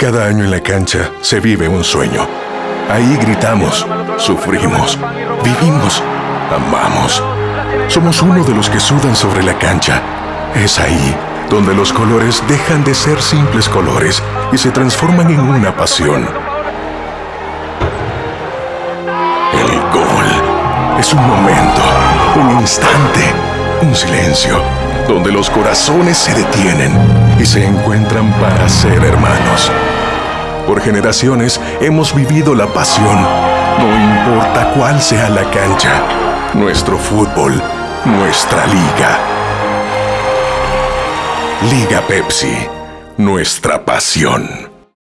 Cada año en la cancha se vive un sueño. Ahí gritamos, sufrimos, vivimos, amamos. Somos uno de los que sudan sobre la cancha. Es ahí donde los colores dejan de ser simples colores y se transforman en una pasión. El gol es un momento, un instante, un silencio, donde los corazones se detienen y se encuentran para ser hermanos. Por generaciones hemos vivido la pasión, no importa cuál sea la cancha, nuestro fútbol, nuestra liga. Liga Pepsi, nuestra pasión.